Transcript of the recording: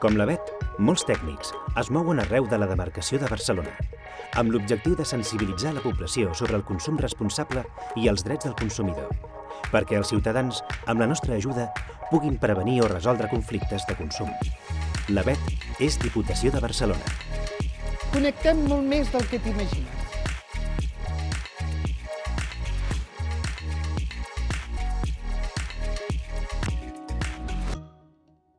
Com la Bet, molts tècnics es mouen arreu de la demarcació de Barcelona amb l'objectiu de sensibilitzar la població sobre el consum responsable i els drets del consumidor, perquè els ciutadans, amb la nostra ajuda, puguin prevenir o resoldre conflictes de consum. La Bet és Diputació de Barcelona. Connectem molt més del que t'imagines.